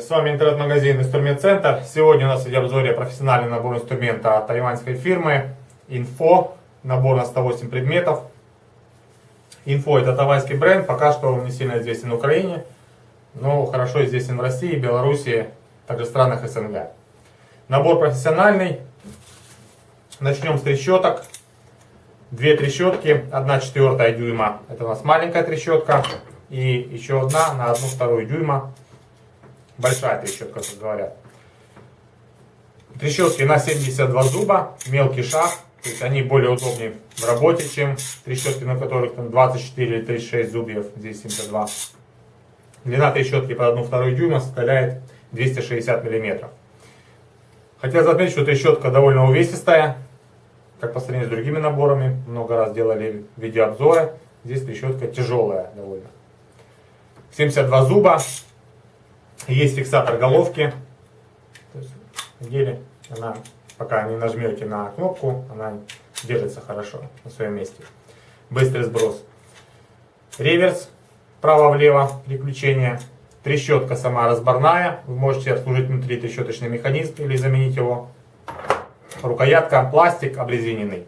С вами интернет-магазин Инструмент Центр. Сегодня у нас в обзоре профессиональный набор инструмента от тайваньской фирмы Info. Набор на 108 предметов. Info это тайваньский бренд, пока что он не сильно известен в Украине, но хорошо известен в России, Беларуси, также странах СНГ. Набор профессиональный. Начнем с трещоток. Две трещотки, одна четвертая дюйма, это у нас маленькая трещотка, и еще одна на одну вторую дюйма, большая трещотка, как говорят. Трещотки на 72 зуба, мелкий шаг, то есть они более удобнее в работе, чем трещотки, на которых там 24 или 36 зубьев, здесь 72. Длина трещотки под 1,2 дюйма составляет 260 мм. Хотел заметить, что трещотка довольно увесистая, как по сравнению с другими наборами. Много раз делали видеообзоры. Здесь трещотка тяжелая довольно. 72 зуба. Есть фиксатор головки. В она пока не нажмете на кнопку, она держится хорошо на своем месте. Быстрый сброс. Реверс, право-влево, переключение. Трещотка сама разборная. Вы можете обслужить внутри трещоточный механизм или заменить его. Рукоятка, пластик обрезиненный.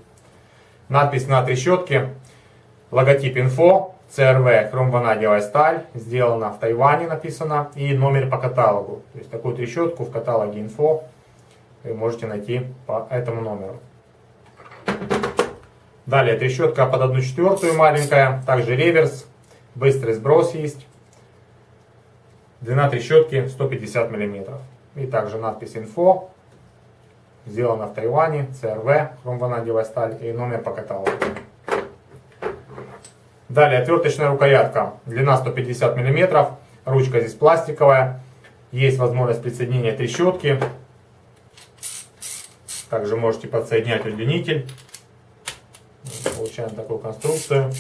Надпись на трещотке. Логотип инфо. CRV хромванадиевая сталь. Сделана в Тайване, написано. И номер по каталогу. То есть такую трещотку в каталоге инфо вы можете найти по этому номеру. Далее трещотка под 1 четвертую маленькая, также реверс, быстрый сброс есть. Длина трещотки 150 мм. И также надпись «Инфо». Сделано в Тайване, CRV, хромванадиевая сталь и номер по каталогу. Далее отверточная рукоятка, длина 150 мм, ручка здесь пластиковая. Есть возможность присоединения трещотки также можете подсоединять удлинитель. Получаем такую конструкцию.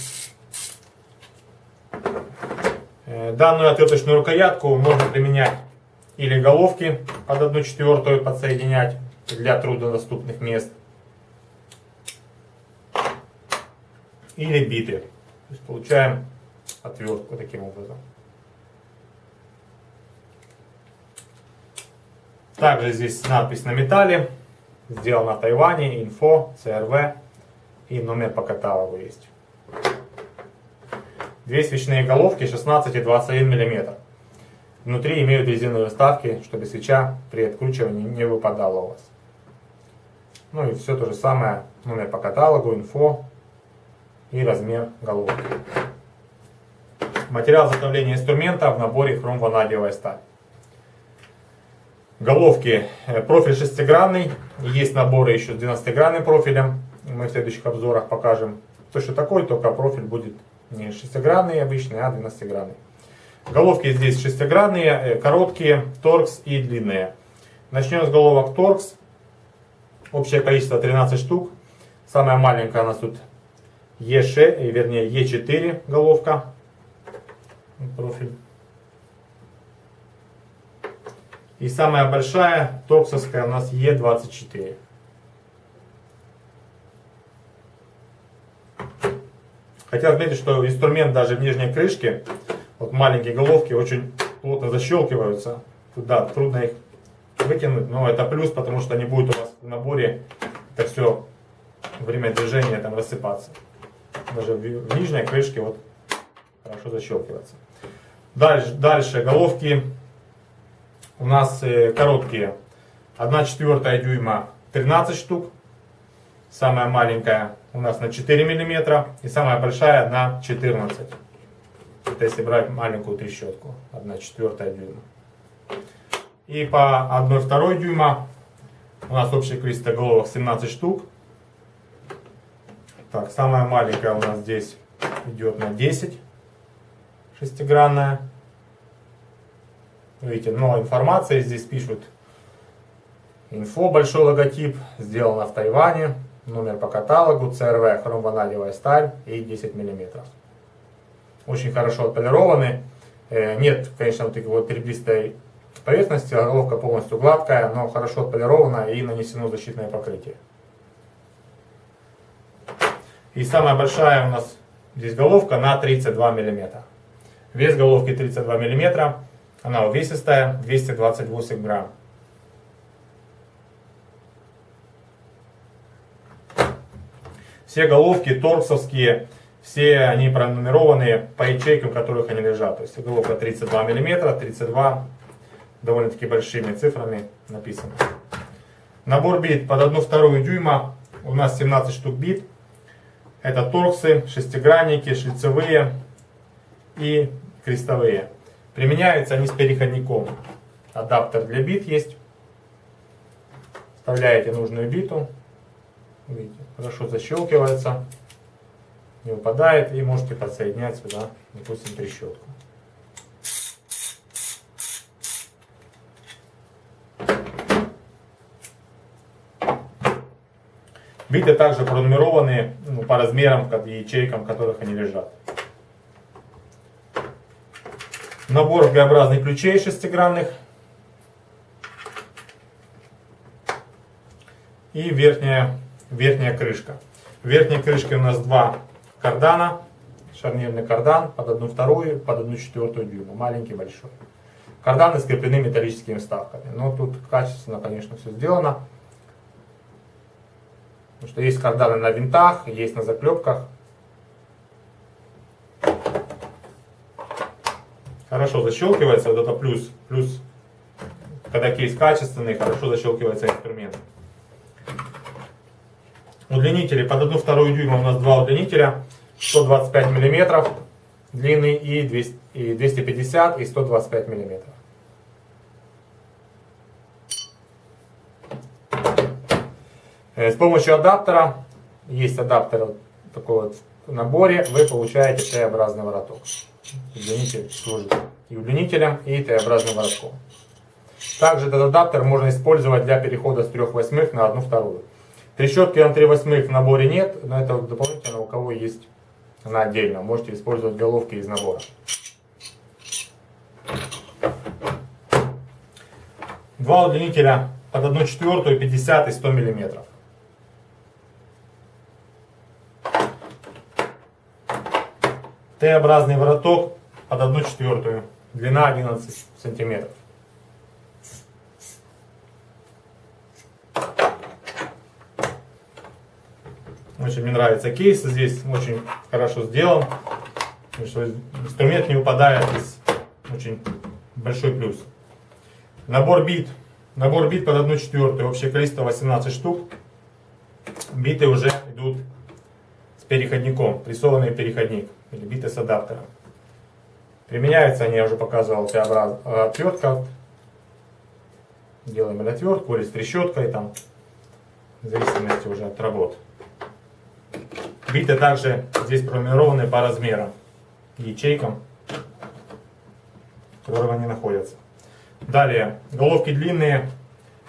Э, данную отверточную рукоятку можно применять или головки под 1 четвертую подсоединять для труднодоступных мест. Или биты. То есть получаем отвертку таким образом. Также здесь надпись на металле. Сделано в Тайване, инфо, CRV и номер по каталогу есть. Две свечные головки 16 и 21 мм. Внутри имеют резиновые вставки, чтобы свеча при откручивании не выпадала у вас. Ну и все то же самое, номер по каталогу, инфо и размер головки. Материал изготовления инструмента в наборе хром-ванадиевая сталь. Головки, э, профиль шестигранный, есть наборы еще с 12-гранным профилем, мы в следующих обзорах покажем. Точно такой, только профиль будет не шестигранный обычный, а 12-гранный. Головки здесь шестигранные, э, короткие, торкс и длинные. Начнем с головок торкс. Общее количество 13 штук. Самая маленькая у нас тут Е6, э, вернее Е4 головка. Профиль. И самая большая токсовская у нас Е24. Хотел отметить, что инструмент даже в нижней крышке, вот маленькие головки очень плотно защелкиваются. Туда трудно их вытянуть, но это плюс, потому что не будет у вас в наборе это все время движения там рассыпаться. Даже в нижней крышке вот хорошо защелкивается. Дальше, дальше головки у нас э, короткие. 1 четвертая дюйма 13 штук. Самая маленькая у нас на 4 миллиметра. И самая большая на 14. Это если брать маленькую трещотку. 1 четвертая дюйма. И по 1 второй дюйма у нас общее количество головок 17 штук. Так, самая маленькая у нас здесь идет на 10 шестигранная. Видите, много информации здесь пишут. Инфо, большой логотип, сделано в Тайване. Номер по каталогу, CRV, хромванадиевая сталь и 10 мм. Очень хорошо отполированы. Э, нет, конечно, вот такой вот ребристой поверхности, головка полностью гладкая, но хорошо отполирована и нанесено защитное покрытие. И самая большая у нас здесь головка на 32 мм. Вес головки 32 мм. Она увесистая, 228 грамм. Все головки торксовские, все они пронумерованы по ячейкам, в которых они лежат. То есть головка 32 мм, 32 довольно-таки большими цифрами написано. Набор бит под 1,2 дюйма. У нас 17 штук бит. Это торксы, шестигранники, шлицевые и крестовые. Применяются они с переходником. Адаптер для бит есть. Вставляете нужную биту. Видите, хорошо защелкивается. Не выпадает. И можете подсоединять сюда, допустим, трещотку. Биты также пронумерованы ну, по размерам и ячейкам, в которых они лежат. Набор Г-образных ключей шестигранных. И верхняя, верхняя крышка. В верхней крышке у нас два кардана. Шарнирный кардан под одну вторую, под одну четвертую дюйма. Маленький, большой. Карданы скреплены металлическими вставками. Но тут качественно, конечно, все сделано. Потому что есть карданы на винтах, есть на заклепках. Хорошо защелкивается, вот это плюс. Плюс, когда кейс качественный, хорошо защелкивается инструмент. Удлинители под 1 вторую дюйма у нас два удлинителя. 125 миллиметров длинный и 250 и 125 миллиметров. С помощью адаптера, есть адаптер такой вот в наборе, вы получаете Т-образный вороток. Удлинитель служит и удлинителем, и Т-образным воротком. Также этот адаптер можно использовать для перехода с 3 восьмых на 1 вторую. Трещотки на 3 восьмых в наборе нет, но это дополнительно у кого есть она отдельно. Можете использовать головки из набора. Два удлинителя под 1 четвертую, 50 и 100 миллиметров. Т-образный вороток под 1 четвертую, длина 11 сантиметров. Очень мне нравится кейс, здесь очень хорошо сделан, что инструмент не выпадает из очень большой плюс. Набор бит, набор бит под 1 четвертую, общее количество 18 штук. Биты уже идут переходником, прессованный переходник или биты с адаптером. Применяются они, я уже показывал, Т-образ... Э, отвертка. Делаем или отвертку, или с трещоткой, там, в зависимости уже от работ. Биты также здесь пронумерованы по размерам, ячейкам, в которых они находятся. Далее, головки длинные,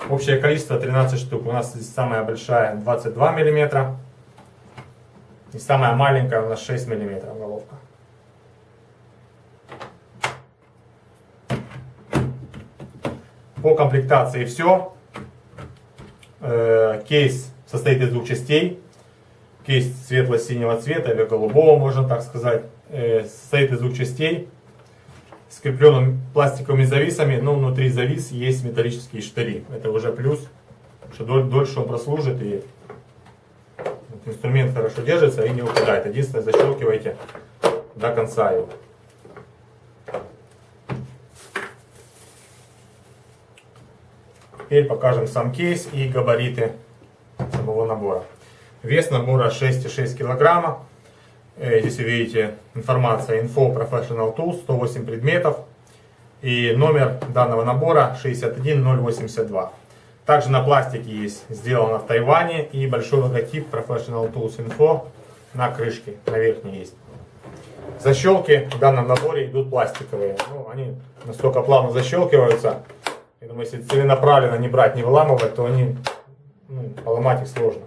общее количество 13 штук. У нас здесь самая большая 22 миллиметра. И самая маленькая у нас 6 мм головка. По комплектации все. Э, кейс состоит из двух частей. Кейс светло-синего цвета или голубого, можно так сказать. Э, состоит из двух частей. Скрепленным пластиковыми зависами, но внутри завис есть металлические штыри. Это уже плюс, что дольше он прослужит и инструмент хорошо держится и не упадает. Единственное, защелкивайте до конца его. Теперь покажем сам кейс и габариты самого набора. Вес набора 6,6 килограмма. Э, здесь вы видите информация Info Professional Tools, 108 предметов. И номер данного набора 61082. Также на пластике есть сделано в Тайване и большой логотип Professional Tools Info на крышке, на верхней есть. Защелки в данном наборе идут пластиковые. Ну, они настолько плавно защелкиваются. Я думаю, если целенаправленно не брать, не выламывать, то они ну, поломать их сложно.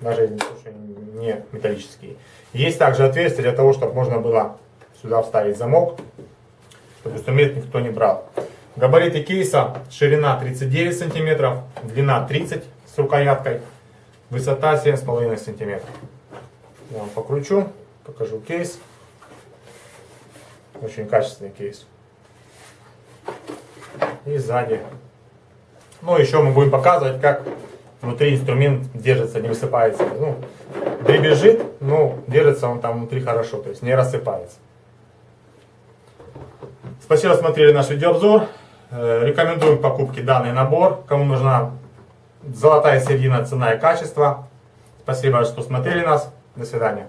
Даже если не металлические. Есть также отверстие для того, чтобы можно было сюда вставить замок, чтобы инструмент никто не брал. Габариты кейса, ширина 39 сантиметров, длина 30 с рукояткой, высота 7,5 сантиметров. Я вам покручу, покажу кейс. Очень качественный кейс. и сзади. Ну, еще мы будем показывать, как внутри инструмент держится, не высыпается. Ну, дребезжит, но держится он там внутри хорошо, то есть не рассыпается. Спасибо, смотрели наш видеообзор. Э, Рекомендуем к покупке данный набор. Кому нужна золотая середина, цена и качество. Спасибо, что смотрели нас. До свидания.